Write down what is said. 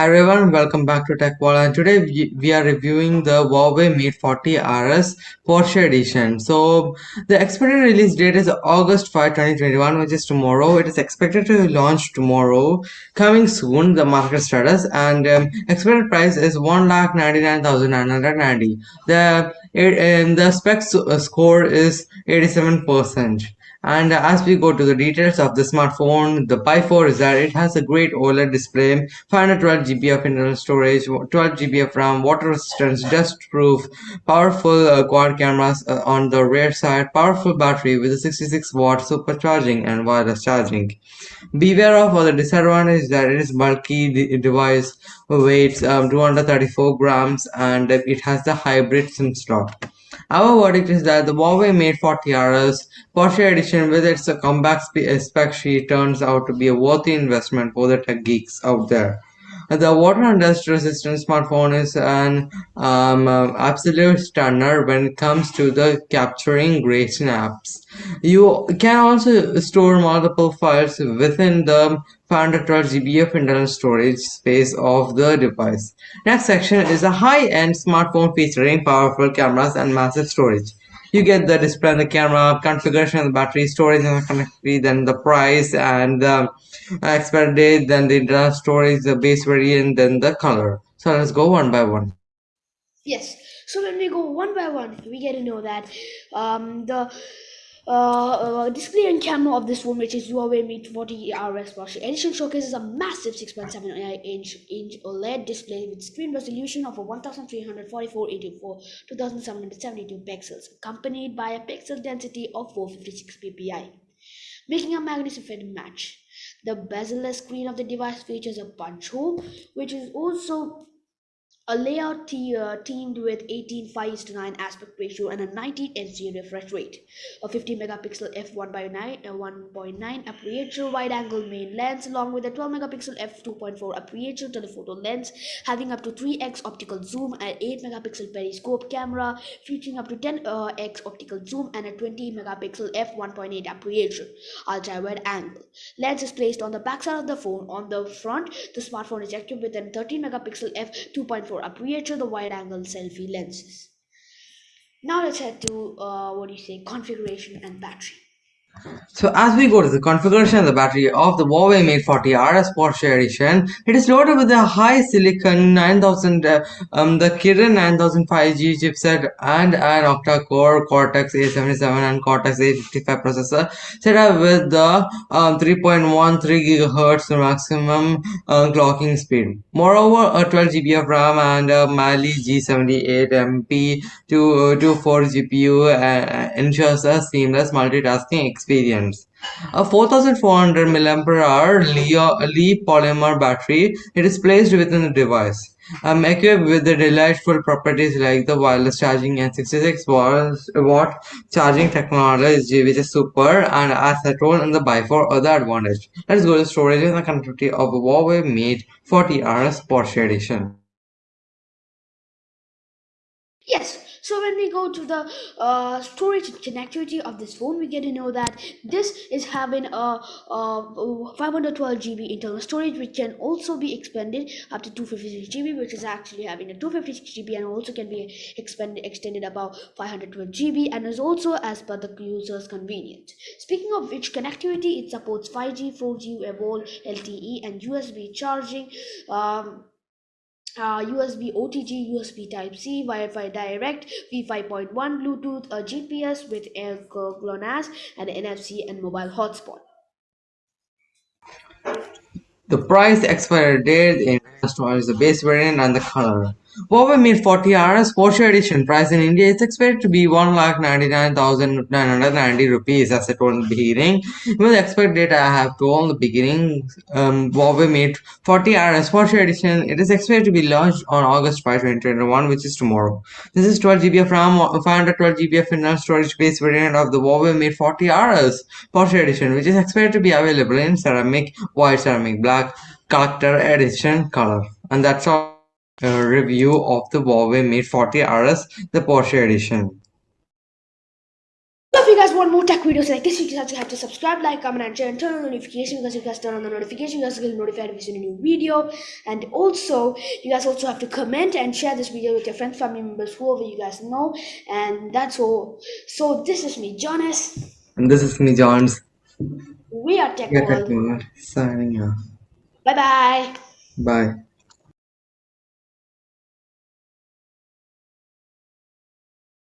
Hi everyone, welcome back to TechWall and today we, are reviewing the Huawei Mate 40 RS Porsche Edition. So the expected release date is August 5, 2021 which is tomorrow. It is expected to launch tomorrow, coming soon the market status and um, expected price is 1,99,990. The, it, the specs uh, score is 87% and as we go to the details of the smartphone the pi 4 is that it has a great oled display 512 gb of internal storage 12 gb of ram water resistance dust proof powerful uh, quad cameras uh, on the rear side powerful battery with a 66 watt supercharging and wireless charging. Beware of other disadvantage that it is bulky device weighs um, 234 grams and it has the hybrid sim slot our verdict is that the Huawei Mate 40 RS Porsche edition with its compact spec sheet turns out to be a worthy investment for the tech geeks out there. The water and dust resistant smartphone is an um, absolute stunner when it comes to the capturing great snaps. You can also store multiple files within the 512 GB of internal storage space of the device. Next section is a high-end smartphone featuring powerful cameras and massive storage. You get the display and the camera configuration the battery storage and the connectivity then the price and the expiry date then the internal storage the base variant then the color. So let's go one by one. Yes. So when we go one by one. We get to know that um, the uh, uh, display and camera of this phone, which is Huawei Mate 40 RS Porsche Edition, showcases a massive 6.7 inch, inch OLED display with screen resolution of 1344 84 2772 pixels, accompanied by a pixel density of 456 ppi, making a magnificent match. The bezel screen of the device features a punch hole, which is also a layout uh, teamed with 18 5 to 9 aspect ratio and a 90 Hz refresh rate, a 50 megapixel f1 by 9 a 1.9 aperture wide angle main lens along with a 12 megapixel f2.4 aperture telephoto lens having up to 3x optical zoom and 8 megapixel periscope camera featuring up to 10x uh, optical zoom and a 20 megapixel f1.8 aperture ultra wide angle. Lens is placed on the backside of the phone. On the front, the smartphone is equipped with a 13 megapixel f2.4 for aperture the wide angle selfie lenses. Now let's head to uh, what do you say configuration and battery. So as we go to the configuration of the battery of the Huawei Mate 40 RS Porsche Edition, it is loaded with a HiSilicon 9000, uh, um, the Kirin 9000 5G chipset and an octa-core Cortex A77 and Cortex A55 processor set up with the um, 3.13 GHz maximum uh, clocking speed. Moreover, a 12 GB of RAM and a Mali G78 MP to, uh, to 4 GPU uh, ensures a seamless multitasking experience. A 4400 mAh Li polymer battery it is placed within the device. Um, equipped with the delightful properties like the wireless charging and 66 watt charging technology which is super and as I told in the by 4 other advantage. Let's go to storage and the connectivity of Huawei Mate 40 RS Porsche Edition. Yes, so when we go to the uh, storage connectivity of this phone we get to know that this is having a, a 512 GB internal storage which can also be expanded up to 256 GB which is actually having a 256 GB and also can be expanded extended above 512 GB and is also as per the user's convenience. Speaking of which connectivity it supports 5G, 4G, Evolve, LTE and USB charging um, uh, USB OTG, USB Type C, Wi-Fi Direct, V5.1, Bluetooth, a GPS with GLONASS, and NFC and mobile hotspot. The price expiry date in is the base variant and the color. 40 RS Porsche Edition price in India is expected to be 1,99,990 rupees as I told in the beginning. With the expect date I have told in the beginning, um, Huawei Mate 40 RS Porsche Edition, it is expected to be launched on August 5, 2021, which is tomorrow. This is 12 GB of RAM, 512 GB of internal storage space variant of the Huawei Mate 40 RS Porsche Edition, which is expected to be available in ceramic, white ceramic, black, character edition color. And that's all Uh, review of the Huawei Mate 40 RS, the Porsche edition. So if you guys want more tech videos like this, you guys have to subscribe, like, comment, and share, and turn on notification because you guys turn on the notification, you guys get notified if you see a new video. And also, you guys also have to comment and share this video with your friends, family members, whoever you guys know. And that's all. So this is me, Jonas. And this is me, Johns. We are Tech World. Signing off. Bye bye. Bye.